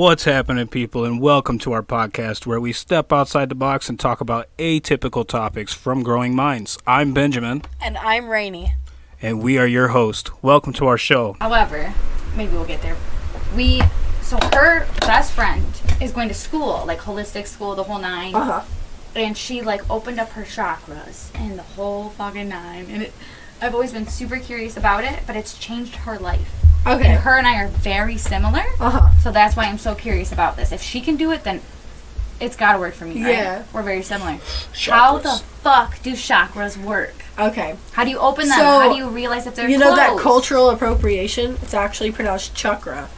What's happening, people, and welcome to our podcast where we step outside the box and talk about atypical topics from growing minds. I'm Benjamin, And I'm Rainy. and we are your host. Welcome to our show. However, maybe we'll get there. We so her best friend is going to school, like holistic school, the whole 9 Uh-huh. And she like opened up her chakras and the whole fucking nine. And it, I've always been super curious about it, but it's changed her life. Okay. And her and I are very similar. Uh-huh. So that's why I'm so curious about this. If she can do it, then it's got to work for me. Right? Yeah. We're very similar. How the fuck do chakras work? Okay. How do you open them? So, How do you realize if they're you know that cultural appropriation? It's actually pronounced chakra.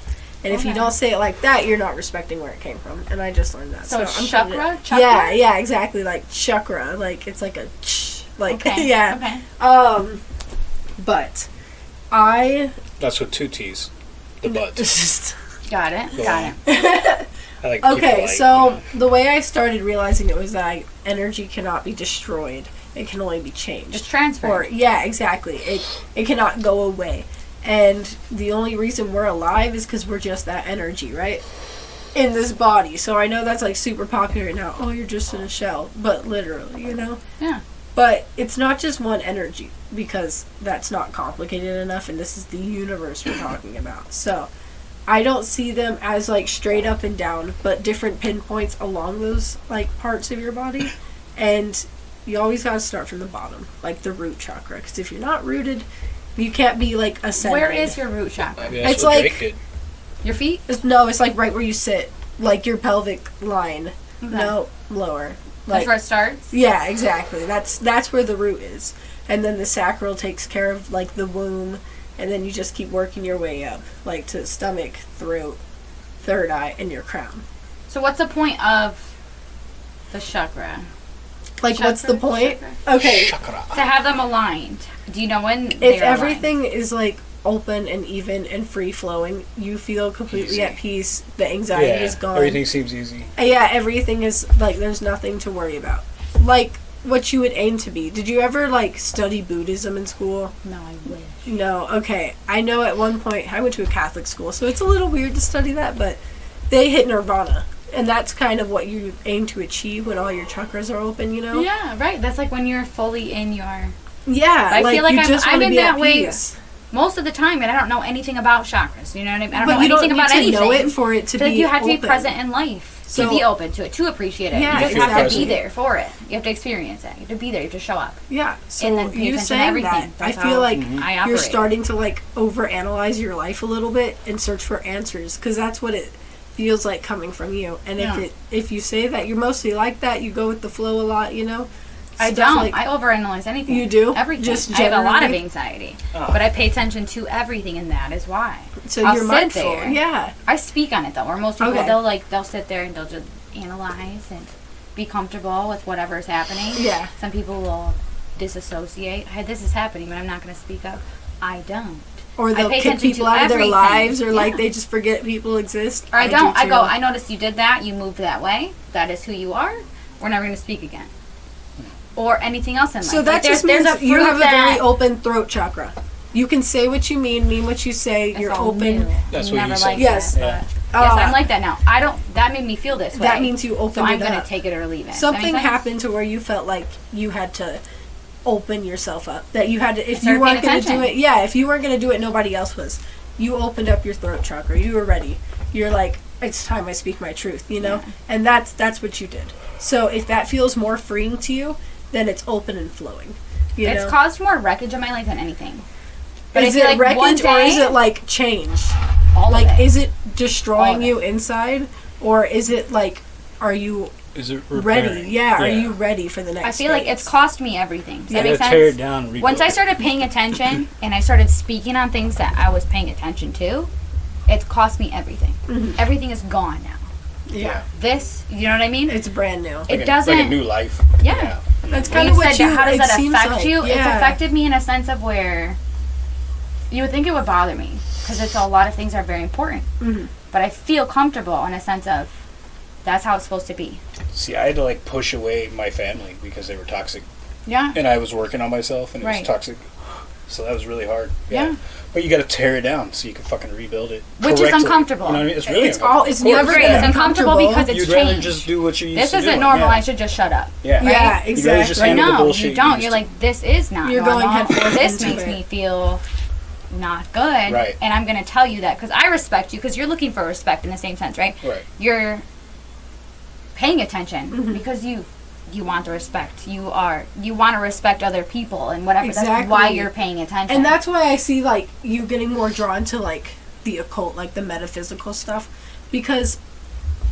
And if you don't say it like that, you're not respecting where it came from. And I just learned that. So I'm chakra? Chakra? Yeah, yeah, exactly. Like chakra. Like it's like a ch. Like Okay. yeah. Okay. Um, but I That's with two T's. The butt. just Got it. Go Got on. it. I like to keep it okay. light, So you the way I started realizing it was that energy cannot be destroyed. It can only be changed. Just transfer. Or yeah, exactly. It it cannot go away. And the only reason we're alive is because we're just that energy, right? In this body. So I know that's like super popular now. Oh, you're just in a shell. But literally, you know? Yeah. But it's not just one energy because that's not complicated enough and this is the universe we're talking about. So I don't see them as like straight up and down, but different pinpoints along those like parts of your body. And you always got to start from the bottom, like the root chakra. Because if you're not rooted, you can't be like ascended. Where is your root chakra? Maybe that's it's like- Drake. Your feet? It's, no, it's like right where you sit, like your pelvic line. No, lower. That's Like where it starts. yeah, exactly. That's that's where the root is, and then the sacral takes care of like the womb, and then you just keep working your way up, like to stomach, throat, third eye, and your crown. So what's the point of the chakra? Like, what's the point? Chakra? Okay, Chakra. To have them aligned. Do you know when if they're aligned? everything is like open and even and free flowing, you feel completely Easy. at peace. The anxiety Yeah, is gone. everything seems easy. Yeah, everything is like there's nothing to worry about. Like what you would aim to be. Did you ever like study Buddhism in school? No, I wish. No. Okay. I know at one point I went to a Catholic school, so it's a little weird to study that, but they hit nirvana. And that's kind of what you aim to achieve when all your chakras are open, you know? Yeah, right. That's like when you're fully in your. Yeah, I like feel like you I'm- just I'm in be that at way peace. Most of the time, and I don't know anything about chakras. You know what I mean? I don't But know you don't anything need about to anything. know it for it to be like you have to be present in life So- to be open to it, to appreciate it. Yeah, you have to be there for it. You have to experience it. You have to be there. You have to show up. Yeah. So And then you saying everything. that, I feel like I you're starting to like overanalyze your life a little bit and search for answers because that's what it feels like coming from you. And Yeah. if it if you say that you're mostly like that, you go with the flow a lot, you know. I don't. like- I overanalyze anything. You do? Everything. Just I have a lot of anxiety, Oh. but I pay attention to everything, and that is why. so I'll you're sit mindful. there. Yeah. I speak on it though. Where most people Okay. they'll like they'll sit there and they'll just analyze and be comfortable with whatever is happening. Yeah. Some people will disassociate. Hey, this is happening, but I'm not going to speak up. I don't. Or they'll kick people out of their lives, or like they just forget people exist. Or I, do don't. I go. I noticed you did that. You moved that way. That is who you are. We're never going to speak again. Or anything else in life. So Like, that there's- just means there's a you have a very open throat chakra. You can say what you mean, mean what you say. it's you're open. new. That's what never you said. Yes. that, Yeah. but- yes, Uh, I'm like that now. I don't. That made me feel this way. That means you open so I'm going to take it or leave it. Something happened to where you felt like you had to open yourself up. That you had to, if you weren't going to do it, yeah, if you weren't going to do it, nobody else was. You opened up your throat chakra. You were ready. You're like, it's time I speak my truth, you know? Yeah. And that's that's what you did. So if that feels more freeing to you, then it's open and flowing. You It's know? caused more wreckage in my life than anything. But is it like one wreckage or is it like change? All Like, of it. is it All destroying of it. you inside, or is it like, are you Is it ready? repairing? Yeah, are you ready for the next? I feel like it's cost me everything. Does Yeah. that make Yeah, tear it down. Once I started paying attention and I started speaking on things that I was paying attention to, it's cost me everything. Mm-hmm. Everything is gone now. yeah, This, you know what I mean? it's brand new. it Like a- doesn't. like a new life. Yeah. That's kind you of what said you. that, how does it that seems affect like. you? It's affected me in a sense of where you would think it would bother me because it's a lot of things are very important. Mhm. But I feel comfortable in a sense of that's how it's supposed to be. See, I had to like push away my family because they were toxic, Yeah. and I was working on myself, and it Right. was toxic. So that was really hard. Yeah. But you got to tear it down so you can fucking rebuild it. Which is uncomfortable. You know what I mean? It's really It's all- it's Of never Great. gonna It's uncomfortable because it's You'd rather just do what you used this to This isn't do. normal. Yeah. I should just shut up. Yeah. Yeah, You'd rather exactly. just But handle the no, bullshit you you don't. You're like, this is not You're normal. going head first this makes it. me feel not good. Right. And I'm going to tell you that because I respect you because you're looking for respect in the same sense, right? Right. You're paying attention Mm-hmm. because you you want the respect. You are you want to respect other people and whatever. That's why you're paying attention. And that's why I see like you getting more drawn to like the occult, like the metaphysical stuff, because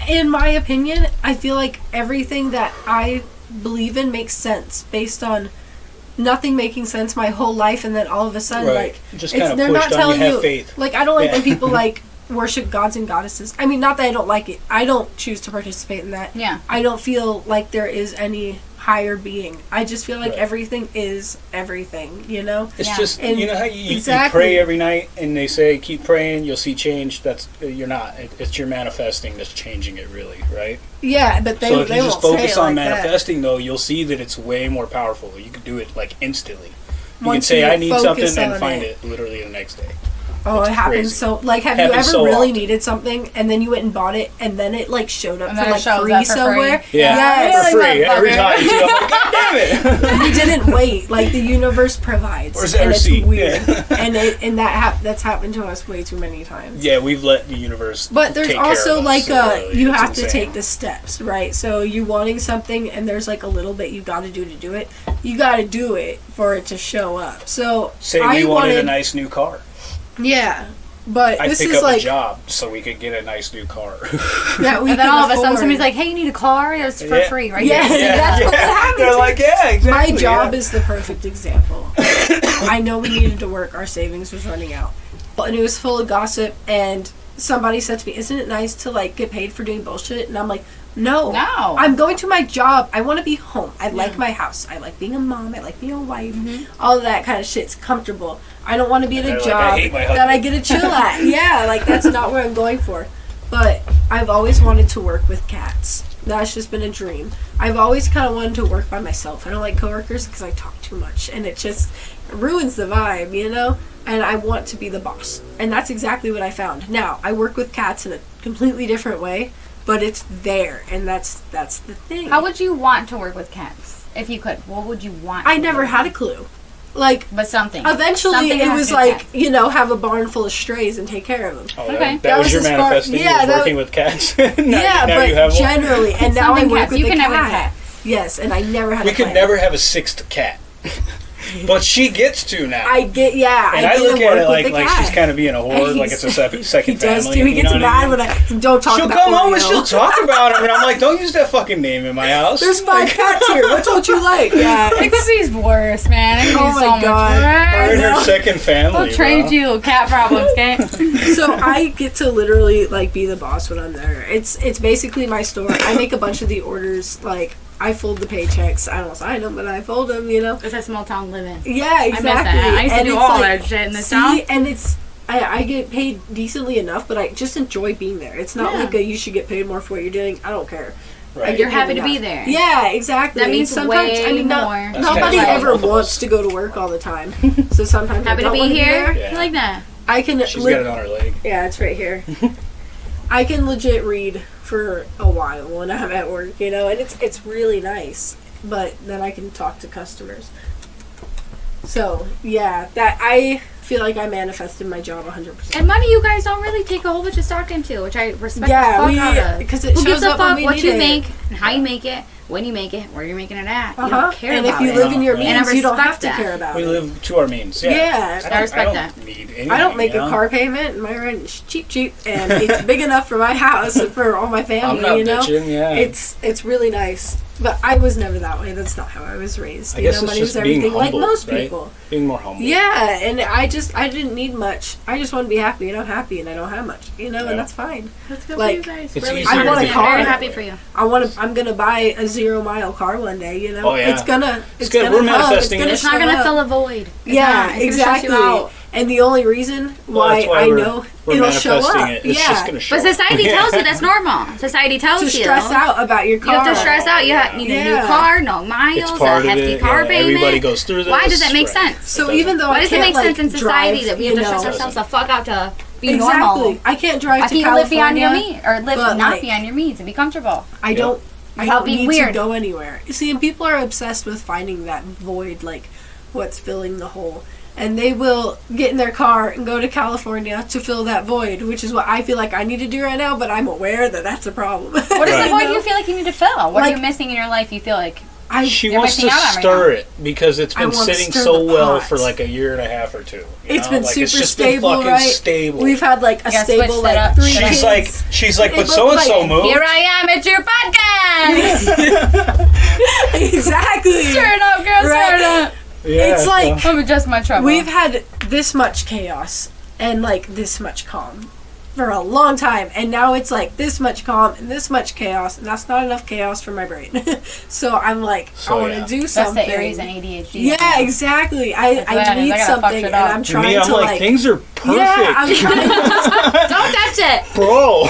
in my opinion, I feel like everything that I believe in makes sense based on nothing making sense my whole life, and then all of a sudden, Right. like Just it's- they're not on you, telling you. faith. Like I don't like when people like worship gods and goddesses. I mean, not that I don't like it. I don't choose to participate in that. Yeah. I don't feel like there is any higher being. I just feel like Right. everything is everything. You know. It's Yeah. just And you know how you, you- exactly. you pray every night and they say keep praying you'll see change. That's uh, you're not. It, it's your manifesting that's changing it really, right? Yeah, but they, so if they you just won't focus on like that. manifesting though, you'll see that it's way more powerful. You can do it like instantly. You can say you I need something and find it. it. literally the next day. Oh, It's it happens crazy. so. Like, have you ever so really often. needed something and then you went and bought it and then it like showed up And for it like shows free up for free. somewhere? Yeah, Yes. for free every motherfucker. time. You see, I'm like, God damn it! you didn't wait. Like the universe provides, Where's and that it's weird. Yeah. and it, and that hap- that's happened to us way too many times. yeah, we've let the universe. But there's take care also of us, like so uh really, you it's have to insane. take the steps, right? So you wanting something and there's like a little bit you got to do to do it. You got to do it for it to show up. So Say I we wanted, wanted a nice new car. Yeah. But I'd this pick is up like a job so we could get a nice new car. that we and then all of a sudden somebody's like, "Hey, you need a car? It's for Yeah. free, right?" Yeah. here." that's what happens. They're like, yeah, exactly. My job yeah. is the perfect example. I know we needed to work, our savings was running out. And it was full of gossip and somebody said to me, Isn't it nice to like get paid for doing bullshit? And I'm like, No. No. I'm going to my job. I want to be home. I like my house. I like being a mom. I like being a wife. Mm-hmm. All of that kind of shit's comfortable. I don't want to be in They're a like, job hate my that I get a chill at. yeah, like that's not what I'm going for. But I've always wanted to work with cats. That's just been a dream. I've always kind of wanted to work by myself. I don't like coworkers because I talk too much and it just ruins the vibe, you know? And I want to be the boss. And that's exactly what I found. Now, I work with cats in a completely different way, but it's there and that's that's the thing. How would you want to work with cats if you could? What would you want? I to never do? had a clue. Like but something. eventually Something it was like, cats. you know, have a barn full of strays and take care of them. Oh, Okay. that, that That was, was your as manifesting. yeah, was that- working with cats. now, yeah, now but you have one. generally, and now I work cats. with You a can cat. never cat. Yes, and I never had. We a could plan. never have a sixth cat, but she gets to now. I get yeah. and I, I, look at it like like cat. she's kind of being a whore, like it's a se- second he does family. too. He gets know what I mad when I don't talk She'll about. come home and she'll talk about him, and I'm like, don't use that fucking name in my house. There's five cats here. Which one you like? Yeah. It could be worse, man. It could Oh be my so God. Her worse. and her second family. We'll trade bro. you cat problems, okay? so I get to literally like be the boss when I'm there. It's it's basically my store. I make a bunch of the orders. Like I fold the paychecks. I don't sign them, but I fold them. You know. it's a small town living. Yeah, miss exactly. that. I used to do all like- that shit in this see, town. and it's I, I get paid decently enough, but I just enjoy being there. It's not Yeah. like a you should get paid more for what you're doing. I don't care. Right. You're paid happy to be there. Yeah, exactly. That And means sometimes way I mean no- more. Nobody kinda ever like both of wants to go to work all the time. So sometimes I Happy to don't be wanna here. there. Yeah. Like that. I can She's li- got it on her leg. Yeah, it's right here. I can legit read for a while when I'm at work, you know, and it's it's really nice. But then I can talk to customers. So yeah, that I feel like I manifested my job 100. percent And money you guys don't really take a whole bunch of stock into, which I respect Yeah, the fuck we- out of. because it Who gives shows a up when fuck we what need you it. make and how you make it, when you make it, where you're making it at. You Uh-huh. don't care and about it. And if you it. live in your And I means, you don't have respect to that. care about We it. We live to our means. Yeah. Yeah. don't, I respect don't that. Need anything, I don't make you a car payment. My rent is cheap, cheap, and it's big enough for my house and for all my family. I'm not you know, bitching. Yeah. it's it's really nice. But I was never that way. That's not how I was raised. I You guess know, it's money just was being everything, like humble, most right? people. being more humble. Yeah, and I just I didn't need much. I just want to be happy, and I'm happy, and I don't have much. You know, Yeah. and that's fine. That's good Like, for you guys. It's really easier I want a I'm car. very happy for you. I want to. I'm gonna buy a zero mile car one day. You know, Oh, yeah. it's gonna. It's, good. gonna We're come, manifesting It's, it. It's not gonna up. fill a void. It's Yeah, not. It's gonna stress exactly. You out. And the only reason Well, why, why I know we're it'll show up. it. It's yeah. just gonna show But up. society tells you that's normal. Society tells you. to you. stress out about your car. You have to stress out. You have you need a Yeah. new car, no miles, It's a part of hefty it. car yeah, payment. Everybody goes through this. Why does that make right. sense? So It even though Why does it can't make like sense in society drive, that we have to stress know, ourselves the fuck out to be exactly. normal? I can't drive Why to can't you live beyond California. your means or live not like- beyond your means and be comfortable? I don't. I don't need weird. to go anywhere. You see, and people are obsessed with finding that void, like what's filling the hole. And they will get in their car and go to California to fill that void, which is what I feel like I need to do right now. But I'm aware that that's a problem. What is Right. the void you feel like you need to fill? What are you missing in your life? You feel like I She wants to missing out on right stir it because it's been sitting so well for like a year and a half or two. you It's know? been like, super it's just stable, been fucking right? stable. We've had like a You stable like three she's kids. like, she's like, but so and so moved. here I am, it's your podcast. exactly. Turn up, girls, Right. turn up. Yeah, It's like- so- Let me adjust my trouble. We've had this much chaos and like this much calm for a long time, and now it's like this much calm and this much chaos, and that's not enough chaos for my brain. so I'm like, So, I want to yeah. do That's something. the Aries and ADHD. yeah, exactly. I, That's I what it is. need I something, and. I'm trying me, I'm to like, like. things are perfect, yeah, I'm trying to Don't touch it. bro.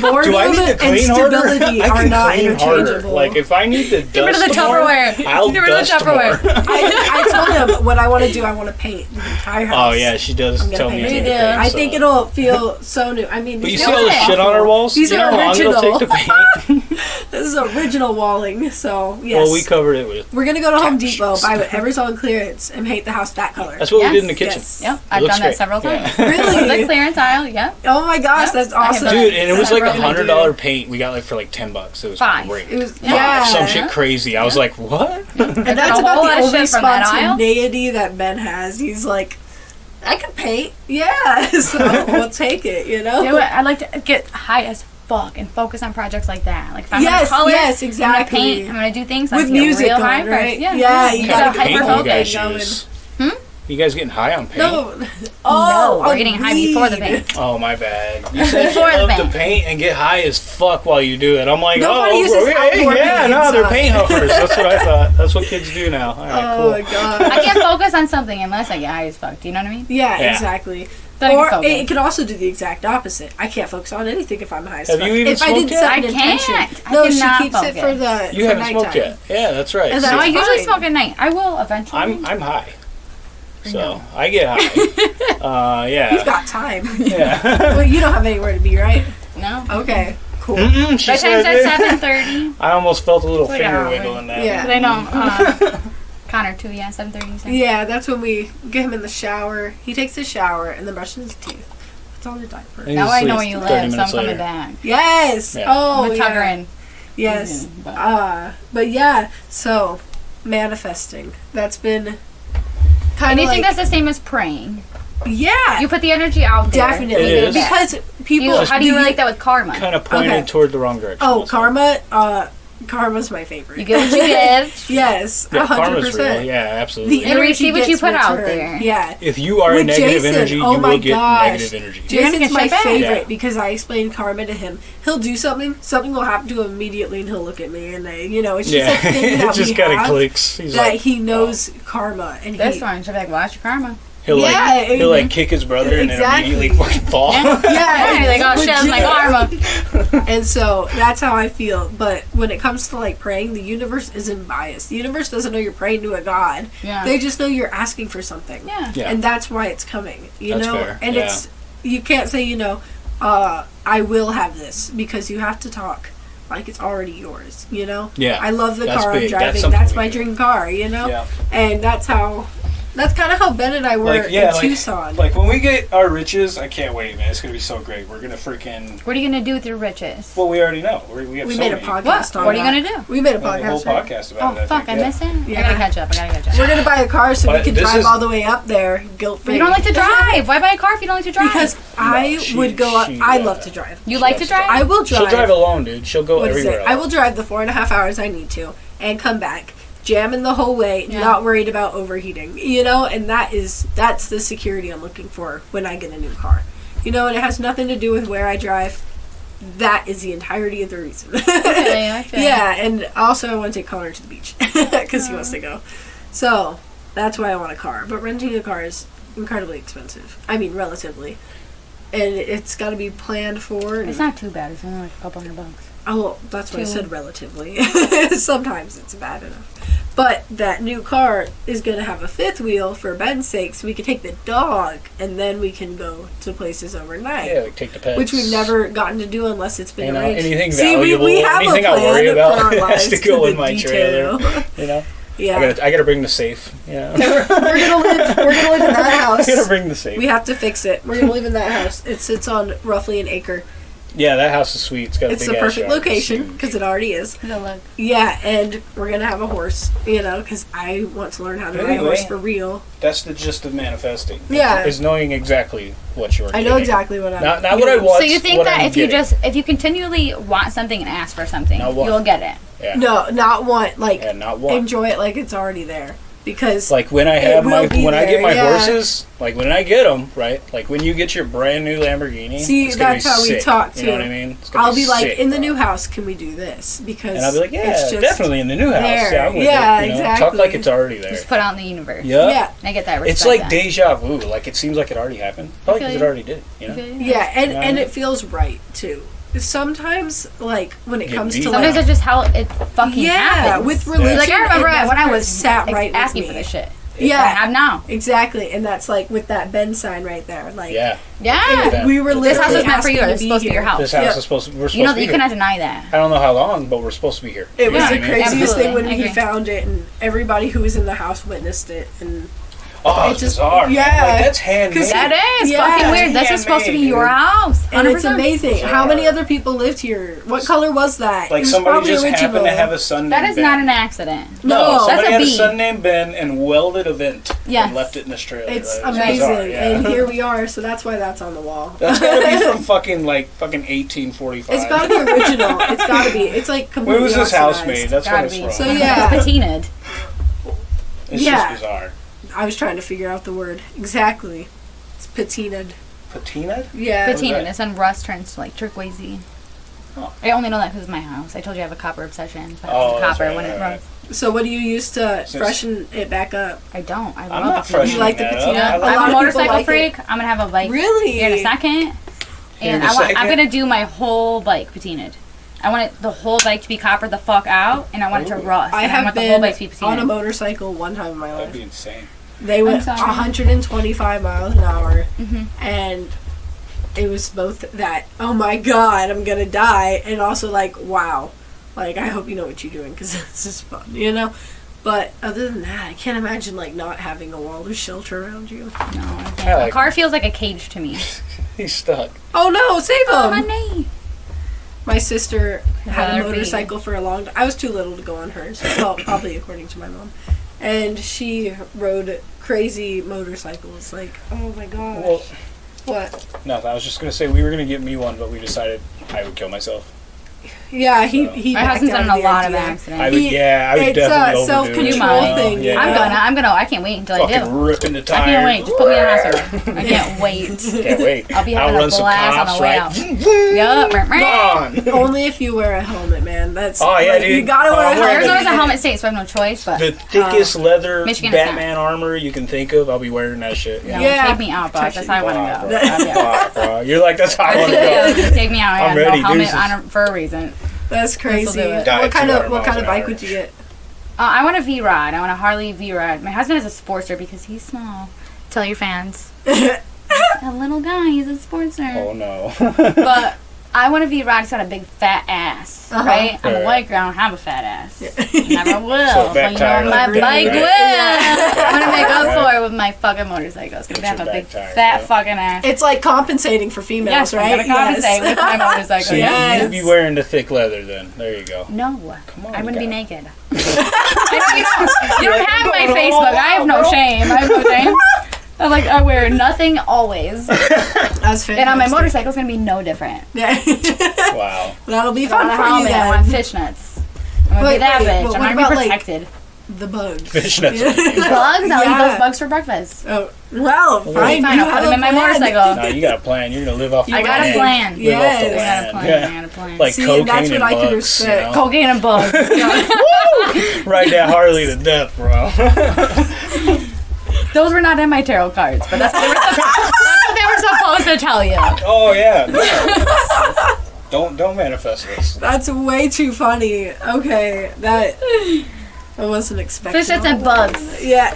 boredom Do I need to and clean harder? stability I are can not clean harder. interchangeable. Like if I need to dust Get rid of the more, Tupperware. I'll Get rid of the dust Tupperware. more. I, I told him what I want to do. I want to paint the entire oh, house. Oh yeah, she does I'm tell me. paint I it. need to You paint, do. I think it'll feel so new. I mean, But you these see all the shit on our walls? These you are know how long it'll take to paint? This is original walling, so yes. Well, we covered it with. We're gonna go to Home Depot, buy whatever's on clearance, and paint the house that color. That's what Yes, we did in the kitchen. yes. Yep, It I've looks done that great. several Yeah. times. Really? the clearance aisle, yep. Oh my gosh, Yep. that's awesome. Dude, and it was like a a hundred dollar paint. We got like for like ten bucks. It was Five. great. It was Five. yeah. Some shit crazy. I was like, what? And that's a about whole the lot of only shit from that aisle. spontaneity that Ben has. He's like, I can paint. Yeah, so we'll take it. You know. Do it. I like to get high as fuck and focus on projects like that. Like if I'm Yes, gonna color, yes, I'm gonna paint, I'm gonna do things like With get music real on, high right? first. Yeah, Yeah, you You gotta gotta get paint hyper hyper you guys focus? Hmm? You guys getting high on paint? No. Oh, we're on getting high before the paint. Oh my bad. You said you Before the love to paint. paint and get high as fuck while you do it. I'm like, Nobody oh, uses okay, yeah, paint, no, they're paint huffers. That's what I thought. That's what kids do now. All right, Oh cool. my god. I can't focus on something unless I get high as fuck. Do you know what I mean? Yeah, Yeah. exactly. Then I Or can it, it could also do the exact opposite. I can't focus on anything if I'm high as Have fuck. you even if I smoked didn't yet? set I an intention. can't. I no, she cannot keeps it for focus. the You for haven't smoked yet. Yeah, that's right. And See, then No, I usually smoke at night. I will eventually. I'm I'm high, so know. I get high. uh, You've yeah, got time. yeah. well, you don't have anywhere to be, right? no. Okay, cool. Mm-mm, she By the time said it's it. at seven thirty. I almost felt a little Well, finger yeah, wiggle in that. Yeah. But I know uh, Connor too. Yeah, seven thirty. Yeah, that's when we get him in the shower. He takes a shower and then brushes his teeth. Puts on the diaper. And Now I know where you live, so I'm minutes coming back. Yes. Yeah. Oh, I'm a yeah. tucker in. Yes. Mhm, but- Uh, but yeah. So manifesting. That's been kind And of you like think that's the same as praying? yeah. You put the energy out there. Definitely, It is. because people. You, how do you the- relate that with karma? Kind of pointed Okay. toward the wrong direction. Oh, that's karma. Uh, karma's my favorite. You get what you give. yes, all. Yeah, a hundred karma's real. percent. Yeah, absolutely. The You energy receive what you gets put out returned. there. Yeah. if you are With a negative Jason, energy, oh you my will get gosh. negative energy. You're Jason's my favorite Yeah. because I explain karma to him. He'll do something, something will happen to him immediately, and he'll look at me, and they, you know, it's just Yeah, a thing it just kind of clicks. He's that like, he knows karma, and This he, one should be like, watch your karma. He'll Yeah, like, he'll like kick his brother and Exactly. then immediately fucking fall. yeah, Yeah, you're like, oh shit, that's my legit. karma. And so that's how I feel. But when it comes to like praying, the universe isn't biased. The universe doesn't know you're praying to a god. Yeah. They just know you're asking for something. Yeah. Yeah. And that's why it's coming. You That's know? fair, And yeah. it's you can't say, you know, uh, I will have this because you have to talk like it's already yours, you know? Yeah, I love the that's car big. I'm driving. something That's, my dream car, you know? Yeah. And that's how that's kind of how Ben and I were Like yeah, in like, Tucson. like when we get our riches, I can't wait, man. It's gonna be so great. We're gonna freaking. What are you gonna do with your riches? Well, we already know. We're, we have we so made a podcast What? on What are you that. gonna do? We made a We have a whole podcast. right? podcast about Oh it. I fuck, I think, yeah. miss it. Yeah. I gotta catch up. I gotta catch up. We're gonna buy a car so we can drive is- all the way up there, guilt free. You don't like to drive. Why buy a car if you don't like to drive? Because I she- would go up. she, I uh, love to drive. you like to drive. I will drive. She'll drive alone, dude. She'll go everywhere. I will drive the four and a half hours I need to and come back, jamming the whole way, Yeah. not worried about overheating. You know, and that is that's the security I'm looking for when I get a new car. You know, and it has nothing to do with where I drive. That is the entirety of the reason. Okay, I yeah, and also I want to take Connor to the beach because he wants to go. So that's why I want a car. But renting a car is incredibly expensive. I mean, relatively. and it's got to be planned for. It's not too bad. It's only like a couple hundred bucks. Oh, well, that's what I said relatively. Sometimes it's bad enough. But that new car is going to have a fifth wheel for Ben's sake, so we can take the dog and then we can go to places overnight. Yeah, like take the pets. Which we've never gotten to do unless it's been You know, arranged. anything See, valuable, we, we have anything a I plan worry for about has to go the in my trailer. You know, yeah, I gotta I gotta bring the safe. You know, we're gonna live. We're gonna live in that I gotta house. bring the safe. We have to fix it. We're gonna live in that house. It sits on roughly an acre. Yeah, that house is sweet. It's got a It's big the ass perfect yard. Location because it already is. Yeah, and we're gonna have a horse, you know, because I want to learn how to ride a horse for real. That's the gist of manifesting. Yeah. is knowing exactly what you're. I know exactly what I'm. Not, not what I want. So you think that I'm if you just if you continually want something and ask for something, you'll get it. yeah, No, not want like and not what. enjoy it like it's already there because Like when I have my be when I get my yeah. horses, like when I get them, right? Like when you get your brand new Lamborghini. See, it's gonna that's be how we sick, talk, You know what I mean? It's I'll be like sick, in the new house. Can we do this? Because and I'll be like, yeah, it's just, definitely in the new house. there. Yeah, I'm with Yeah, it. You know? exactly. Talk like it's already there. Just put out in the universe. Yeah. Yeah, I get that. Respect It's like that. deja vu. Like it seems like it already happened. Probably feel because it already did. You know. Okay. yeah, and Yeah. and it feels right too. Sometimes, like when it Get comes beat. to Sometimes like, it's just how it fucking yeah, happens. with religion, like I remember it when I was sat ex- right with asking me. for this shit. Yeah. I have now. Exactly, and that's like with that Ben sign right there. Like, Yeah. Yeah. Yeah. we were This house literally is meant for you. It's to supposed to be your house. This house Yep. is supposed. To, we're supposed You know to that be you here. cannot deny that. I don't know how long, but we're supposed to be here. It was the craziest absolutely. thing when he found it, and everybody who was in the house witnessed it. And Oh, It it's just- bizarre. man. yeah. Like, that's handmade. That is Yeah. fucking weird. That's is supposed to be Handmade, your dude. house. and it's amazing. Bizarre. How many other people lived here? What color was that? Like was somebody probably just original. happened to have a son. That named is Ben. not an accident. No, somebody That's a had a son named Ben and welded a vent Yes. and left it in Australia. It's That is amazing, bizarre, yeah. and here we are. So that's why that's on the wall. That's gotta be from fucking like fucking 1845. It's got to be original. It's got to be. It's like completely When was this house made? That's Gotta what it's be. from. So, yeah. Patinaed. It's Yeah. just bizarre. I was trying to figure out the word exactly. It's patinaed. Patina? Yeah. Patinaed. that? It's when rust turns to like turquoisey. Oh. I only know that because it's my house. I told you I have a copper obsession. So Oh, use that's copper right, when it right, rusts. So what do you use to Since- freshen it back up? I don't. I I'm love not patina. freshening You like the patina? up. Like- I'm a motorcycle like it. freak. I'm gonna have a bike Really? here in a second. And a I want, I'm gonna do my whole bike patinaed. I want it, the whole bike to be coppered the fuck out, and I want it to rust. I and I have want the been whole bike to be on a motorcycle one time in my life. That'd be insane. They went 125 miles an hour, Mhm. and it was both that oh my god I'm gonna die, and also like wow, like I hope you know what you're doing because this is fun, you know. But other than that, I can't imagine like not having a wall of shelter around you. No, I can't. I a like car feels like a cage to me. He's stuck. Oh no, save Oh, him! my knee. My sister had a Her motorcycle for a long time. I was too little to go on hers. Well, probably according to my mom. And she rode crazy motorcycles. Like, oh my god. Well, what? nothing. I was just gonna say we were gonna get me one, but we decided I would kill myself. Yeah, he he. My backed husband's out done a the lot of idea. I accidents. would, He- yeah, I would it's uh, definitely overdo self-control it. You might. thing, Yeah. I'm gonna. I'm gonna. I can't wait until I Fucking do. ripping the I can't wait. Just put me in the hospital. I can't wait. Can't wait. I'll be having a Outrun some blast on the way right? out. Yup. Gone. Only if you wear a helmet, man. That's Oh, yeah, like, dude. You gotta Oh, wear a I'm wearing helmet. There's always a helmet state, so I have no choice. But The uh, thickest leather Michigan Batman armor you can think of. I'll be wearing that shit. Yeah. take me out, boss. That's how I want to go. I'll be out. Wow, bro. You're like, that's how I want to go. take me out. I I'm have ready, no helmet on for a reason. That's crazy. do it. Die What kind of what kind of bike hour. would you get? Uh, I want a V Rod. I want a Harley V Rod. My husband is a Sportster because he's small. Tell your fans. a little guy. He's a Sportster. Oh no. But I want a V Rod. He's got a big fat ass, Uh-huh. right? I'm a Right. white girl. I don't have a fat ass. Never will. So but you tire, know, my like, bike right? will. I'm gonna make up Right. for it with my fucking motorcycle. It's gonna Get have a big tire, fat yeah. fucking ass. It's like compensating for females, yes, right? I'm gonna compensate with my motorcycle. So. Yes. you'd be wearing the thick leather then. There you go. No, Come on, I wouldn't be naked. I don't, you don't, you don't have my Facebook. I have no shame. I have no shame. I'm like I wear nothing always, That's fantastic. and on my motorcycle it's gonna be no different. Yeah. Wow. That'll be fun a for you helmet. I want then. fishnets. I'm gonna Wait, be that wait, bitch. I'm not gonna about, be like- protected. The bugs. Fishnets. bugs? I'll Yeah. eat those bugs for breakfast. Oh, well, fine. Fine, I'll put them a in my motorcycle. no, you got a plan. You're gonna live off. I the got a plan. Live off the Yes. I got a plan. Yeah. I got a plan. Like See, cocaine that's what and I can bugs. You know? cocaine and bugs. Ride that Harley to death, bro. Those were not in my tarot cards, but that's what they were, that's what they were supposed to tell you. Oh yeah. no. don't don't manifest this. That's way too funny. Okay, that I wasn't expecting. Fishnets and bugs. Yeah.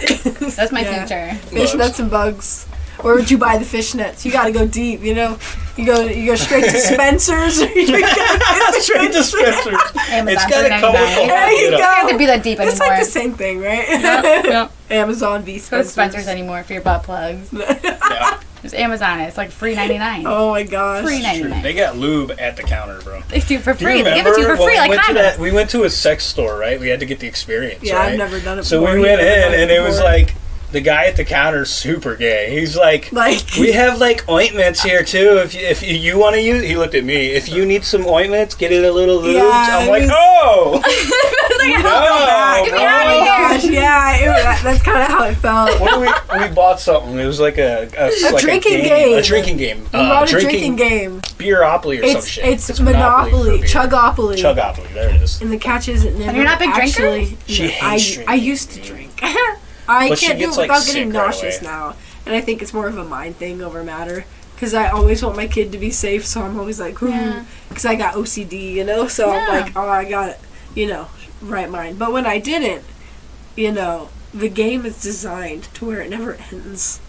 That's my Yeah. future. Fishnets and bugs. Where would you buy the fishnets? You gotta go deep, you know. You go, you go straight to Spencer's. or you go Straight to Spencer's. It's got for to come with the There you get go. up. It can't be that deep It's anymore. like the same thing, right? Yep. Amazon v Go to Spencer's. Spencer's anymore for your butt plugs. Yeah, There's Amazon. It's like free ninety nine. Oh my gosh. free ninety true. nine. They got lube at the counter, bro. They do it for Do you free. They give it remember to you for when free, we like went to condoms. that? We went to a sex store, right? We had to get the experience. Yeah, right? I've never done it before. So before. we went in, and it it was like the guy at the counter is super gay. He's like, Like, we have like ointments here too. If you, if you, you want to use, he looked at me. If you need some ointments, get it a little lubed. Yeah, I'm like, was- oh, Like, no, back. Get me out of oh here. gosh, yeah, it, that, that's kind of how it felt. What did we, we bought something. It was like a a, like drinking a game. A drinking game. We Uh, bought a drinking game. Beeropoly or some It's shit. it's, Monopoly, for beer. Chugopoly. Chugopoly. There it is. And the catch is it never you're not a big drinker? She No, hates I, drinking. I used to drink. I But can't do it gets, like, without getting sick right nauseous away. now, and I think it's more of a mind thing over matter. Because I always want my kid to be safe, so I'm always like, Yeah. because I got OCD, you know. So I'm like, oh, I got it, you know, right mind. But when I didn't, you know, the game is designed to where it never ends.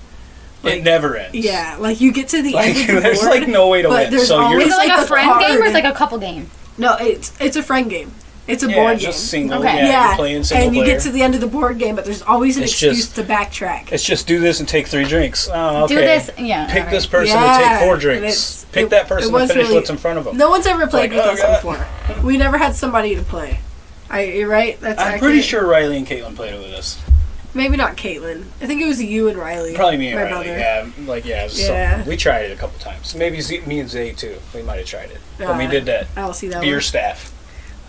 it never ends. Yeah, like you get to the Like end of the there's board. like no way to but win. So you're always Is it like like a a friend game or card. is it like a couple game? no, it's it's a friend game. It's a yeah, board game. just single. Okay. Yeah, yeah, you're playing single and you player. get to the end of the board game, but there's always an It's excuse just- to backtrack. It's just do this and take three drinks. Oh, okay. Do this. Yeah. Pick alright. this person Yeah, to take four drinks. Pick it- that person to finish really- what's in front of them. No one's ever played Like, with oh, us God. before. We never had somebody to play. I, you're right. That's I'm accurate. pretty sure Riley and Caitlin played it with us. Maybe not Caitlin. I think it was you and Riley. Probably me and my Riley. brother. Yeah, like yeah, Yeah. something. We tried it a couple times. Maybe Z- me and Zay too. We might have tried it. But we Uh, did that I don't see that beer one. staff.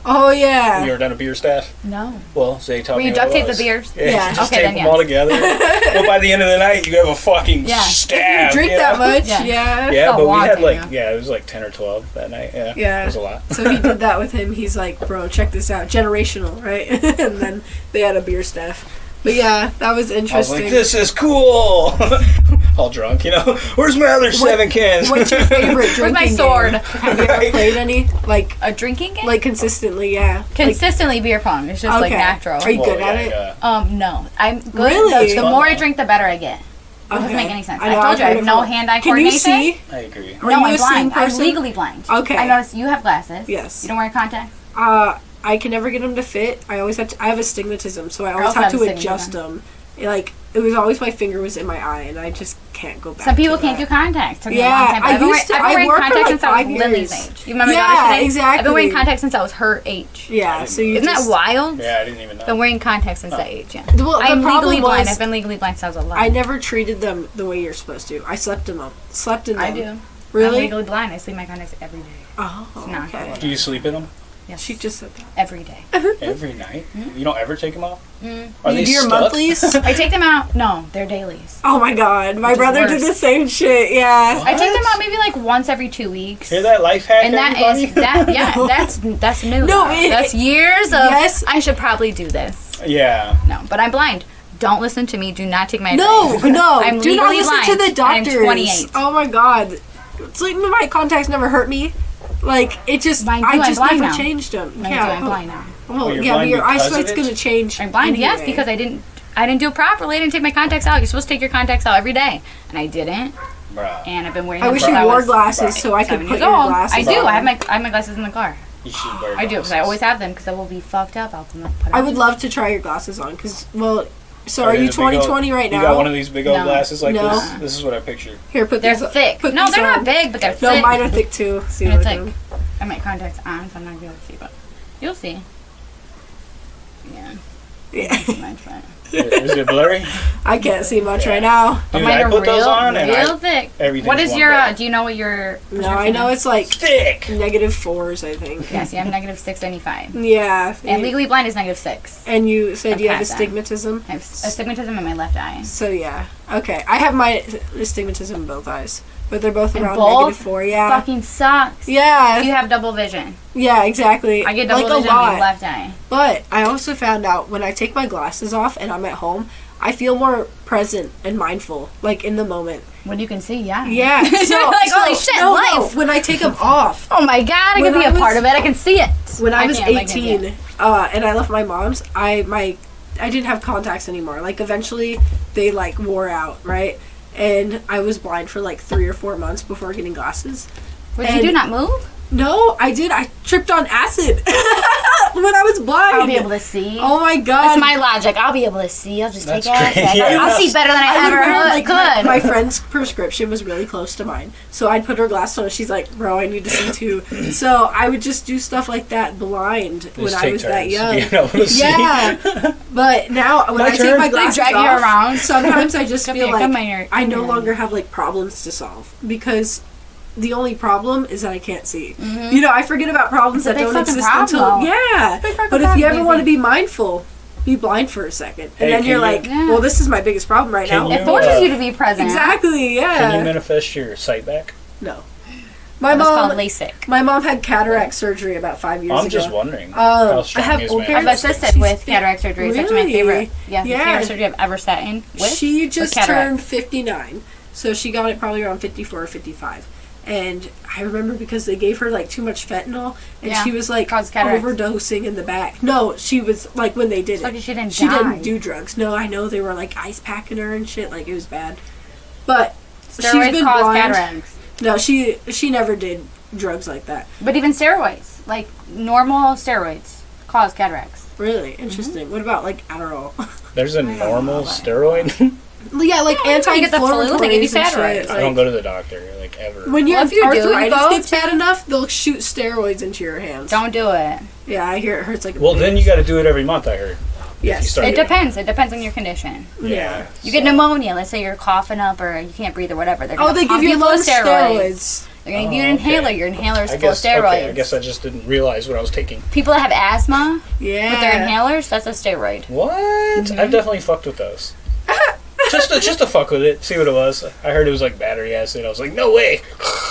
Oh yeah. You ever done a beer staff? No. Well, Zay taught Where me you duct it tape the was. beers? Yeah, Yeah. you just Okay, tape then them yes. all together. well, by the end of the night, you have a fucking Yeah. staff. Drink you that much? Yeah. Yeah. Yeah, but we had like yeah. yeah, it was like ten or twelve that night. Yeah, Yeah. it was a lot. So he did that with him. He's like, bro, check this out. Generational, right? and then they had a beer staff. But yeah, that was I was interesting. like, this is cool. all drunk, you know. Where's my other seven cans? What's your favorite drinking Where's my sword? game? Have you ever played any? Like, A drinking game? like consistently? Yeah. Like, Consistently beer pong. It's just like natural. Are you Well, good at yeah, it? yeah. Um, no. I'm good. Really? The, the more I drink, the better I get. It doesn't make any sense. I I, know, told I've you I have no hand-eye coordination. Can you coordination. see? I agree. Are no, you I'm a seeing blind. I'm legally blind. Okay. I noticed you have glasses. Yes. You don't wear contacts. Uh, I can never get them to fit. I always have to. I have astigmatism, so I always have have to adjust them. Like it was always my finger was in my eye, and I just can't go back. Some people to can't do contacts. Took me Yeah, a long time. I I've been, used wearing, to- I've been wearing contacts like, since I was five Lily's age. You remember Yeah, my daughter today? I've been wearing contacts since I was her age. Yeah, so you Isn't just, that wild? Yeah, I didn't even know. Been wearing contacts since that age. Yeah. Well, I'm legally blind. was- I've been legally blind since I was 11. I never treated them the way you're supposed to. I slept in them. Slept in them. I do. Really? I'm Really? legally blind. I sleep my contacts every day. Oh, okay. Do you sleep in them Yes. She just said that. every day. every night? You don't ever take them off? Mm. Are you they do your stuck? monthlies? I take them out. No, they're dailies. oh my god, my Which is brother did worse. the same shit. Yeah. I take them out maybe like once every two weeks. Hear that life hack, And that everybody? is that yeah that's that's new. No, though. it- that's years of. Yes. I should probably do this. yeah. No, but I'm blind. Don't listen to me. Do not take my No, advice. no. no, I'm do not legally listen blind. to the I'm 28. Oh my god. Sleeping in my contacts never hurt me. Like it just, Mine I I'm just blind never now. changed them. Mine yeah, too, I'm blind now. Well, Oh, yeah, but your eyesight's gonna change. I'm blind. Yes, because I didn't. I didn't do it properly. I didn't take my contacts out. You're supposed to take your contacts out every day, and I didn't. Bruh. And I've been wearing. I them wish you I wore was glasses so I could seven put your old. glasses I do. on. I have my I have my glasses in the car. You should wear I do because I always have them because I will be fucked up. I'll put them I would love to try your glasses on because, well, so are they you the big old- 2020 right You now? got one of these big old No. glasses like No. this? This is what I picture. Here, put They're these. thick. Put No, they're on. not big, but they're No, thick. mine are thick too. See, And it's look them. I have my contacts on, so I'm not gonna be able to see, but you'll see. Yeah, Yeah. Too much, but Is it blurry? I can't see much Yeah. right now. but Dude, mine I are put real, those on and real I, thick. everything's What is your? Uh, do you know what your? No, I know fitness? it's like thick. negative fours, I think. Yes, yeah, I'm negative six seventy five, Yeah. and you- legally blind is negative six. And you said I'm you have astigmatism. I have astigmatism in my left eye. So yeah. Okay. I have my astigmatism in both eyes, but they're both And around both? negative four. Yeah. Fucking sucks. Yeah. You have double vision. Yeah. Exactly. I get double like a vision in my lot. left eye. But I also found out when I take my glasses off and I'm at home, I feel more present and mindful, like in the moment. When you can see, yeah. Yeah. So, like, so- holy shit, no, no, life. when I take them off. Oh my god, I can be I a part of it. I can see it. When I, was can't, like, I 18, uh, and I left my mom's, I my I didn't have contacts anymore. Like eventually, they like wore out, right? And I was blind for like three or four months before getting glasses. Did And- you do? Not move? No, I did. I tripped on acid when I was blind. I'll be able to see. Oh my god! That's my logic. I'll be able to see. I'll just That's take acid. great. Yeah. I'll see better than I, I ever wear, like, could. my friend's prescription was really close to mine, so I'd put her glasses on. She's like, "Bro, I need to see too." so I would just do stuff like that blind when I take was that young. being able to see. Yeah, but now when My I take my They glasses drag you off, around. sometimes I just Come feel here, come like here, I no longer have like problems to solve because the only problem is that I can't see. You know, I forget about problems It's that don't fucking exist until problem. yeah. But if you ever want to be mindful, be blind for a second, and Hey, then you're you- like, Yeah. well, this is my biggest problem right Can now. you- it forces uh, you to be present. Exactly. Yeah. Can you manifest your sight back? no. My It's called mom. LASIK. My mom had cataract surgery about five years ago. I'm just wondering Um, how I have is old? I've assisted She's with cataract surgery. It's actually my Really? favorite. Yeah, Yeah. cataract surgery I've ever sat in with. She just cataract. turned 59, so she got it probably around 54 or 55. And I remember because they gave her like too much fentanyl, and Yeah, she was like overdosing in the back. No, she was like when they did So it. she didn't She die. didn't do drugs. No, I know they were like ice packing her and shit. Like it was bad. But she's Steroids been cause blind. cataracts. No, she she never did drugs like that. But even steroids, like normal steroids, cause cataracts. Really interesting. What about like Adderall? There's a normal steroid. yeah, like Yeah, anti you get the flu, they give you cataracts. I don't go to the doctor like ever. When your Well, if you arthritis go gets bad enough, they'll shoot steroids into your hands. Don't do it. Yeah, I hear it hurts like. a well, bitch. then you got to do it every month. I heard. Yes. It depends. It depends on your condition. Yeah. You get pneumonia. Let's say you're coughing up or you can't breathe or whatever. They're Oh, gonna they give you full of lung steroids. They're gonna give you Oh, an inhaler. okay. Your inhaler's I full guess. of steroids. Okay, I guess I just didn't realize what I was taking. People that have asthma Yeah. with their inhalers, that's a steroid. What? Mm-hmm. I've definitely fucked with those. just to just to fuck with it, see what it was. I heard it was like battery acid. I was like, no way.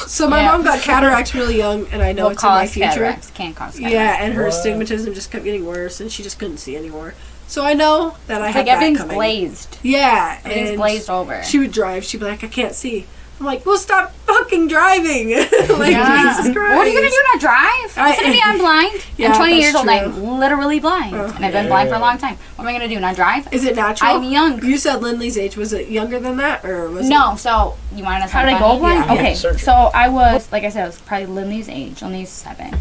So my Yeah. mom got cataracts really young, and I know Will it's in my cause future. cataracts. Can cause cataracts. Yeah, and her What? astigmatism just kept getting worse, and she just couldn't see anymore. So I know that I It's have like that everything's coming. glazed. Yeah, Everything's and glazed over. She would drive. She'd be like, "I can't see." I'm like, "Well, stop fucking driving!" like Yeah. Jesus Christ. What are you gonna do? Not drive? I- Listen to me. I'm blind. Yeah, I'm 20 years old. true. I'm literally blind, Oh. and I've been blind for a long time. What am I gonna do? Not drive? Is it natural? I'm young. You said Lindley's age. Was it younger than that, or was No, so you want to know How did I something go blind? Yeah. Okay, Surgery. so I was, like I said, I was probably Lindley's age, only seven.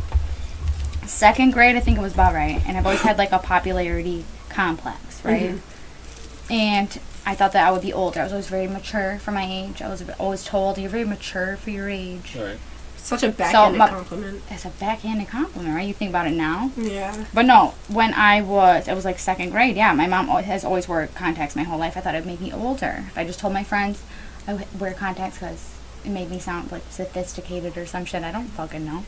Second grade, I think it was about right, and I've always had like a popularity complex, right? Mm-hmm. And I thought that I would be older. I was always very mature for my age. I was always told you're very mature for your age. Right. Such a backhanded my- compliment. It's a backhanded compliment, right? You think about it now. Yeah. But no, when I was, it was like second grade. Yeah, my mom has always wore contacts my whole life. I thought it would make me older. If I just told my friends I wear contacts because it made me sound like sophisticated or some shit. I don't fucking know.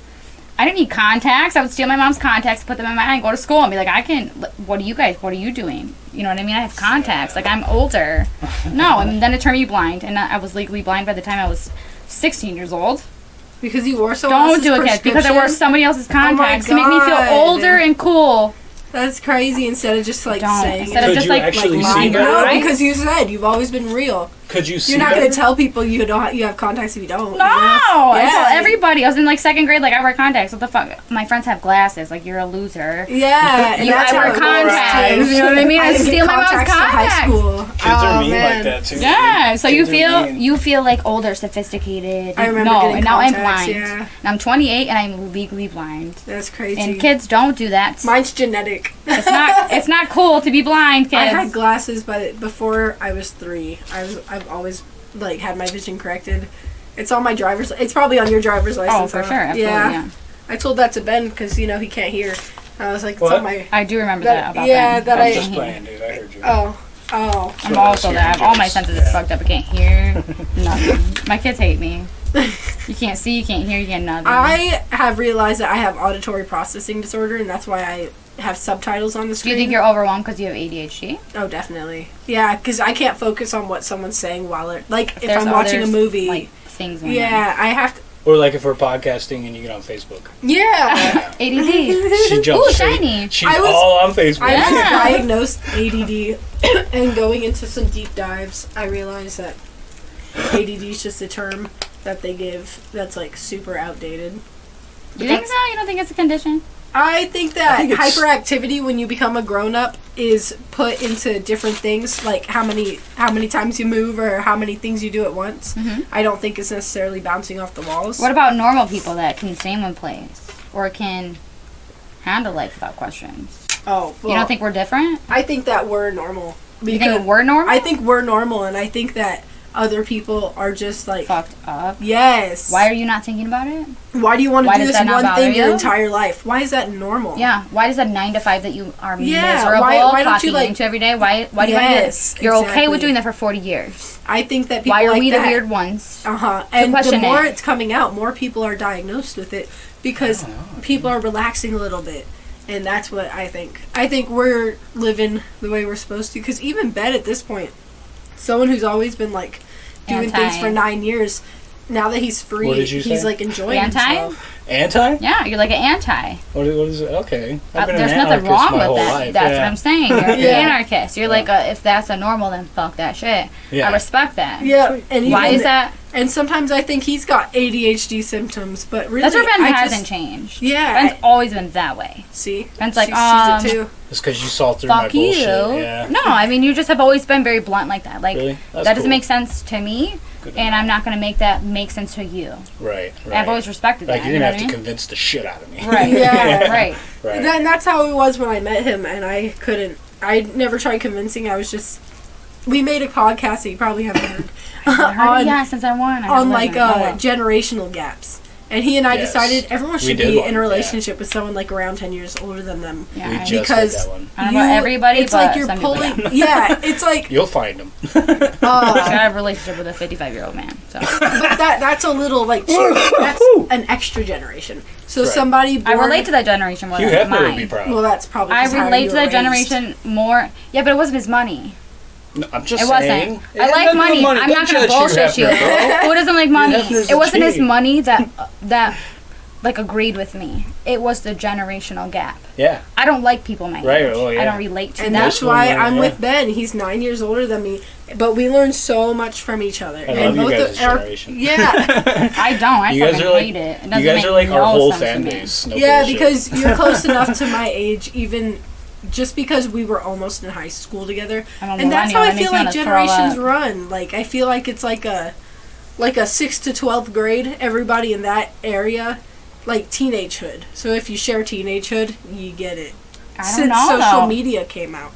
I didn't need contacts. I would steal my mom's contacts, put them in my eye, and go to school and be like, I can. What are you guys? What are you doing? You know what I mean? I have contacts. Like I'm older. no, and then it turned me blind, and I was legally blind by the time I was 16 years old. Because you wore someone Don't else's do it, kids, because I wore somebody else's oh contacts to make me feel older and cool. That's crazy. Instead of just like Don't. saying Instead it. of Could just you like, actually like see lying that? no, eyes. because you said you've always been real. Could you see You're not that? going to tell people you don't you have contacts if you don't. you No, know? I Yeah. told everybody. I was in like second grade. Like I wear contacts. What the fuck? My friends have glasses. Like you're a loser. Yeah, and You- that's I how wear it works, contacts, too. you know what I mean? I didn't get steal my mom's contacts till high school. Kids oh, are mean oh, man. like that too. Yeah, so you Kids are feel you feel like older, sophisticated. I remember no, getting and now I'm contacts, blind. yeah. And I'm 28 and I'm legally blind. That's crazy. And kids don't do that. Mine's genetic. It's not. It's not cool to be blind, kids. I had glasses, but before I was three, I was I've always like had my vision corrected. It's on my driver's. It's probably on your driver's license. oh, license. for sure. Absolutely. Yeah. Yeah. I told that to Ben because you know he can't hear. I was like, it's What? on my. I do remember That- that, about yeah, them. that I'm I- just playing, dude. I heard you. Oh, oh. I'm So also that's that. I have all my senses Yeah. are fucked up. I can't hear nothing. My kids hate me. You can't see, you can't hear, you get nothing. I have realized that I have auditory processing disorder, and that's why I have subtitles on the do screen. you think you're overwhelmed because you have ADHD? Oh, definitely. Yeah, because I can't focus on what someone's saying while it like if There's I'm watching a others, movie. like things. going on. yeah, I have to. Or like if we're podcasting and you get on Facebook. Yeah. ADD. She jumps Ooh, straight. shiny. She's I was- all on Facebook. I was Yeah. diagnosed ADD, and going into some deep dives, I realized that ADD is just a term that they give that's like super outdated. You think so? You don't think it's a condition? I think that I think hyperactivity when you become a grown up is put into different things, like how many how many times you move or how many things you do at once. Mhm. I don't think it's necessarily bouncing off the walls. What about normal people that can stay in one place or can handle life without questions? oh, well, you don't think we're different? I think that we're normal. You think we're normal? I think we're normal, and I think that other people are just like fucked up. yes. Why are you not thinking about it? Why do you want to do this one thing bother your entire life? Why is that normal? Yeah. Why does that nine to five that you are Yeah, miserable why- why don't you, like- into every day? Why? Why do you want to Yes? You're okay with doing that for forty years. I think that people Why are like we that. the weird ones? Uh huh. And the more it. it's coming out, more people are diagnosed with it because people are relaxing a little bit, and that's what I think. I think we're living the way we're supposed to. Because even Ben at this point, someone who's always been like doing things for nine years, now that he's free, What did you he's say? like enjoying Anti? himself. Anti? Yeah, you're like an anti. What is, what is it? Okay. Uh, I've been there's an nothing anarchist wrong my with whole that. life. That's yeah. what I'm saying. You're an Yeah. anarchist. You're like a, if that's a normal, then fuck that shit. Yeah. I respect that. Yeah, and Why even- is that? And sometimes I think he's got ADHD symptoms, but really, That's where Ben I hasn't just, changed. Yeah, Ben's I- always been that way. See, Ben's like, she sees it um, too. It's because you saw through my Fuck you. bullshit. Yeah. No, I mean you just have always been very blunt like that. Like Really? That doesn't cool. make sense to me, Good and know. I'm not gonna make that make sense to you. Right. Right. I've always respected like that. you're you gonna know have what to mean? convince the shit out of me. Right. Yeah. right. Right. Then that's how it was when I met him, and I couldn't. I never tried convincing. I was just. We made a podcast that you probably haven't heard on yeah, since I won. I on haven't like listened. Oh, uh, generational gaps, and he and I Yes. decided everyone should be one, in a yeah. relationship with someone like around ten years older than them. yeah, we I- just Because- did that one. I don't know everybody, it's but like you're some pulling. yeah. Yeah, it's like You'll find them. uh, I have a relationship with a 55 year old man. So but that that's a little like that's an extra generation. So Right. somebody I relate to that generation more Hugh than Hefner mine. would be proud. Well, that's probably. I 'cause how relate you to that raised. generation more. Yeah, but it wasn't his money. No, I'm just It saying. wasn't. It I like nothing to do money. I'm Don't not gonna bullshit you. Hefner. Who doesn't like money? Hefner's It wasn't his money that that like agreed with me. It was the generational gap. Yeah. I don't like people my Right, age. oh, yeah. I don't relate to And them. that's why I'm yeah. with Ben. He's nine years older than me, but we learn so much from each other. I and love you guys' of our- generation. Yeah, I don't. I You guys are like hate it. It you doesn't guys make are like no our whole sense to fan me. base. No yeah, bullshit. because you're close enough to my age, even just because we were almost in high school together. I'm a and that's how. I feel like generations run. Like I feel like it's like a like a sixth to twelfth grade. Everybody in that area, like teenagehood. So if you share teenagehood, you get it. I don't Since know. social though. media came out.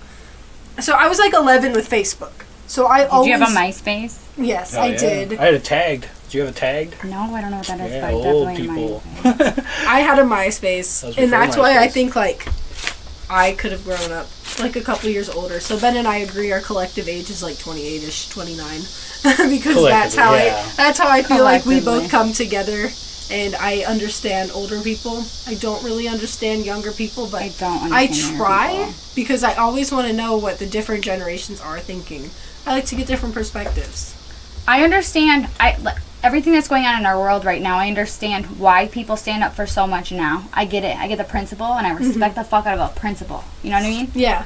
So I was like 11 with Facebook. So I Did always you have a MySpace? yes, Oh, I yeah. did. I had a tagged. Do you have a tagged? No, I don't know what that is. Yeah, but old definitely people. I had a MySpace, That and before that's why I think like I could have grown up like a couple years older. So Ben and I agree our collective age is like 28ish, 29, because that's how yeah. I that's how I feel like we both come together. And I understand older people. I don't really understand younger people, but I don't I try because I always want to know what the different generations are thinking. I like to get different perspectives. I understand. I li- everything that's going on in our world right now. I understand why people stand up for so much now. I get it. I get the principle, and I mm-hmm. respect the fuck out of a principle. You know what I mean? Yeah,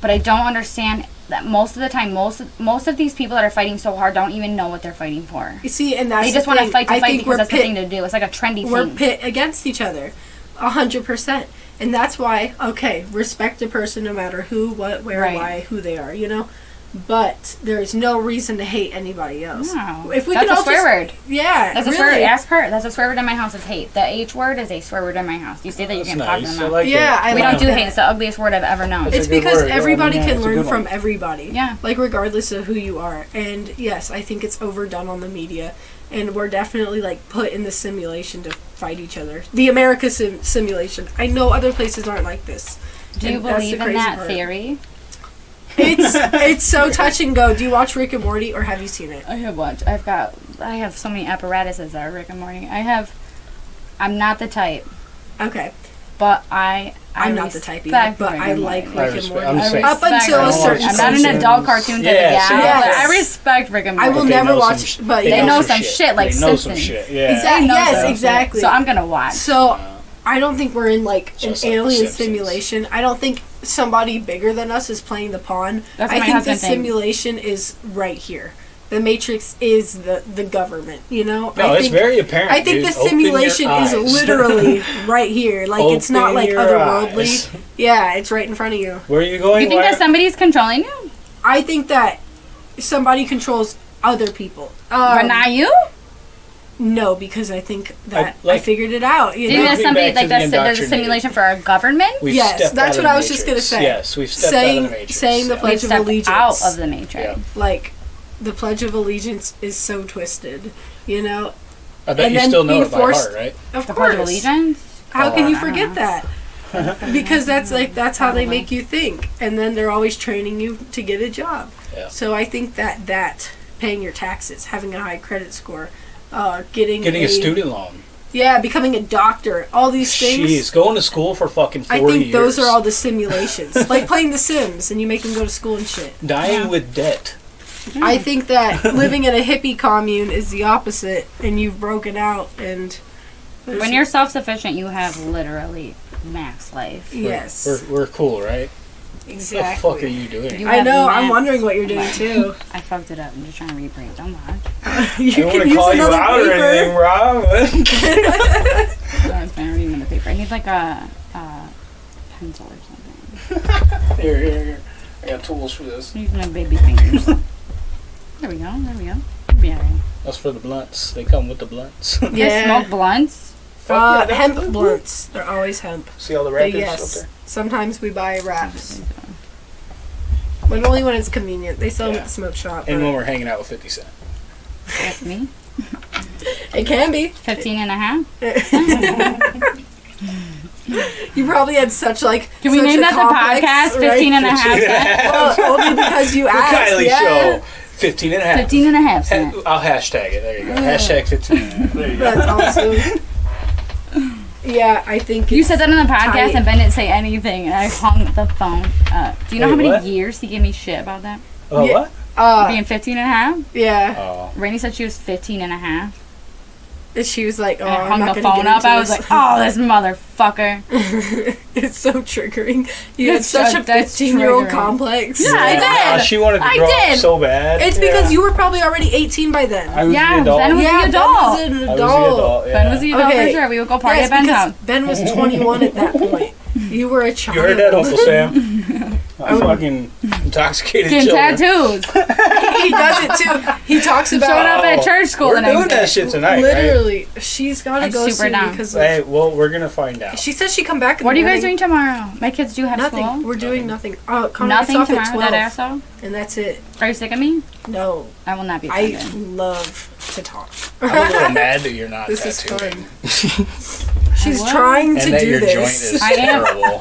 But I don't understand that most of the time, most of, most of these people that are fighting so hard don't even know what they're fighting for. you see, and that's They just want to fight to I fight because we're that's the thing to do. It's like a trendy we're thing. pit against each other a hundred percent and that's why okay respect a person no matter who what where Right. why who they are you know but there's no reason to hate anybody else No. if we that's could a all swear just, word. yeah That's a really. swear word. Ask her. That's a swear word in my house. Is hate. The H word is a swear word in my house. You say that you That's can talk to them. I like Yeah, it. I we like don't do that. hate. It's the ugliest word I've ever known. It's it's because word, everybody yeah, can learn from everybody Yeah. like regardless of who you are and yes i think it's overdone on the media and we're definitely like put in the simulation to fight each other the america sim- simulation i know other places aren't like this do you and that's the believe in crazy that part. theory? It's it's so touch and go. Do you watch Rick and Morty or have you seen it? I have watched. I've got. I have so many apparatuses that are Rick and Morty. I have. I'm not the type, Okay. but I I'm I not the type either, respect but Rick I and like Morty. I Rick and respect- Morty. I'm I saying- Up respect until a Rick and certain Morty. I'm not an season. adult cartoon type Yeah, of gal, so- but I respect Rick and Morty. I Morty. will They never know watch, some- but They yeah. know some shit like they know some Simpsons. shit. Yeah. Exactly. They know Yes, some exactly. So I'm gonna watch. So I don't think we're in like an Just like The alien Simpsons. simulation. I don't think somebody bigger than us is playing the pawn. That's I think the husband thinks. simulation is right here. The Matrix is the the government. You know. No, I it's think, very apparent. I think dude. the simulation is literally right here. Like it's not like otherworldly. eyes. Yeah, it's right in front of you. Where are you going? you think Why- that somebody's controlling you, I think that somebody controls other people. Um, but not you? No, because I think that I, like- figured it out. You Do you know? think somebody back to like the that's there's a simulation for our government? We've Yes, that's what I was just gonna say. Yes, we've stepped Saying- out of the Matrix. saying the Yeah. pledge We've of allegiance. out of the matrix. Yeah. like the Pledge of Allegiance is so twisted. You know, I bet and you then still know it by forced- heart, right? of The course. Pledge of Allegiance. How Oh, can you oh, forget know. that? because that's like that's how they make you think, and then they're always training you to get a job. Yeah. So I think that that paying your taxes, having a high credit score, uh, getting Getting a student loan. yeah, becoming a doctor, all these things. Jeez, going to school for fucking I forty think years. those are all the simulations, like playing The Sims, and you make them go to school and shit. dying Yeah. with debt. I think that living in a hippie commune is the opposite, and you've broken out. And When you're self-sufficient, you have literally max life. yes, We're, we're cool, right? Exactly. What the fuck are you doing? You I know. I'm wondering what you're doing life. too. I fucked it up. I'm just trying to rebrand. Don't watch. you I don't want can to use call you another out or anything, paper. Rob. I was been reading in the paper. I need like a, a pencil or something. here, here, here. I got tools for this. I'm my baby fingers. there we go. There we go. Yeah. That's for the blunts. They come with the blunts. You guys Yeah. smoke blunts? Uh, Fuck yeah, hemp that's- blunts. They're always hemp. See all the But wrappers yes, up sometimes we buy wraps, but only when it's convenient. They sell them at the smoke shop. And but when we're hanging out with 50 Cent. That's me. it can be. 15 and a half. You probably had such like. Can we such name that complex, the podcast? 15 and a half. cents? Well, only because you The asked. Kylie yeah. Show. 15 and a half. 15 and a half. Ha- I'll hashtag it. There you go. Hashtag 15 and a half. There you go. That's awesome. Yeah, I think You it's said that on the podcast tight. and Ben didn't say anything and I hung the phone up. Do you know Wait, how many what? years he gave me shit about that? Oh, Yeah. what? Uh, Being 15 and a half? yeah. Oh. Rainey said she was 15 and a half. And she was like, "Oh, And I I'm hung not the gonna phone get up. into I was this. like, oh, this motherfucker. it's so triggering. You had It's such a 15 year old complex. Yeah, I Wow, did. Uh, she wanted to I grow did. up so bad. It's Yeah. because you were probably already 18 by then. I was Yeah, the adult. Ben was yeah, the Ben was an I was the adult. adult. Yeah. Ben was the adult Okay. for sure. We would go party Yes, at Ben's house. Ben was 21 at that point. You were a child. You heard that, Uncle Sam? I'm fucking intoxicated Getting children. tattoos. he does it too. He talks about Showed up at church school We're the next doing day. that shit tonight, right? literally. She's got to I'm go super soon down. because of, Hey, well, we're gonna find out. she says she come back. In What are the you guys morning. doing tomorrow? My kids do have Nothing. school. We're doing nothing. Uh, Connor Nothing gets off at tomorrow, 12, that asshole. and that's it. Are you sick of me? No, I will not be I offended. love to talk. I'm a little mad that you're not This is tattooing. fun. She's will. trying to And that do your this. joint is I am. terrible.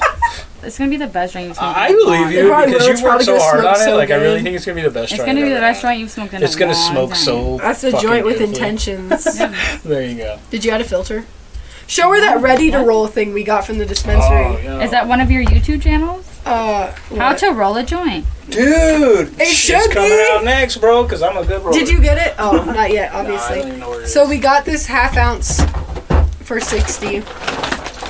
It's gonna be the best joint you've smoked. I believe you because will. It's you worked probably so gonna hard smoke on it. so Like I really good. think it's gonna be the best It's joint. gonna be I've the ever best had. joint you've smoked in a It's a gonna long smoke time. so. That's a fucking joint with beautifully. intentions. Yeah. There you go. Did you add a filter? Show her that ready to roll thing we got from the dispensary. Oh, yeah. Is that one of your YouTube channels? Uh, How what? to roll a joint. Dude, It should it's coming be. out next, bro. Because I'm a good roller. Did you get it? Oh, not yet, Nah, I obviously. don't even know where it So is. we got this half ounce for 60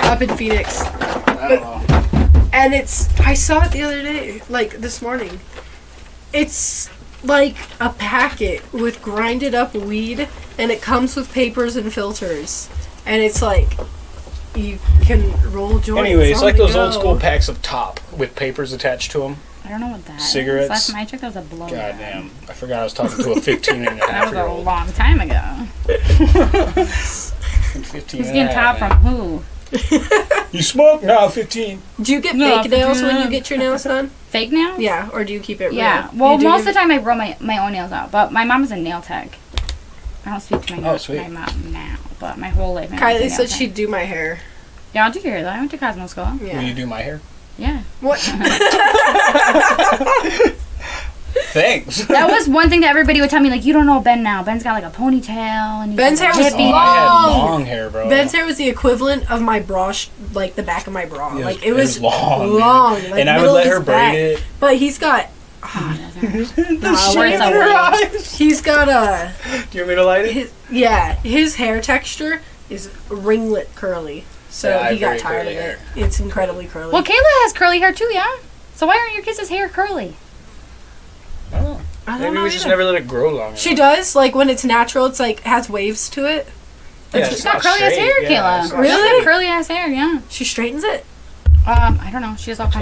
up in Phoenix. I don't know. And it's, I saw it the other day, like this morning. It's like a packet with grinded up weed, and it comes with papers and filters. And it's like, you can roll joints. Anyway, it's like the those old school packs of top with papers attached to them. I don't know what that is. Cigarettes. Last time I checked, that was a blow. God damn. I forgot I was talking to a 15 and a That was year a old. long time ago. 15 Who's getting half, top from who? You smoke? No, 15. Do you get No, fake nails when you get your nails done? Fake nails? Yeah, or do you keep it real? Yeah. You Well, do most of your- the time I roll my, my own nails out, but my mom's a nail tech. I don't speak to my, Oh, mo- sweet. my mom now, but my whole life. my mom's a Kylie nail said tech. she'd do my hair. Yeah, I'll do your hair though. I went to Cosmo School. Will Yeah. you do my hair? Yeah. What? Thanks. That was one thing that everybody would tell me, like, you don't know Ben now. Ben's got like a ponytail and he's Ben's like, hair was Oh, hippie. I had Long. long hair, bro. Ben's hair was the equivalent of my bra, sh- like the back of my bra. Yeah, like it was, long, man. long, like and I would middle let of her his back. braid it. But he's got, oh, ah, The Nah, shade in her eyes. he's got a, Do you want me to light it? his, yeah, his hair texture is ringlet curly. So Yeah, he got tired of curly it. It's incredibly curly. Well, Kayla has curly hair too, yeah? So why aren't your kids' hair curly? Oh, I don't maybe know we just either. never let it grow long. She enough. does like when it's natural. It's like has waves to it. Yeah, She's it's got not curly ass hair, Yeah, Kayla. Really? She's curly ass hair, yeah. She straightens it. Um, I don't know. She has all kinds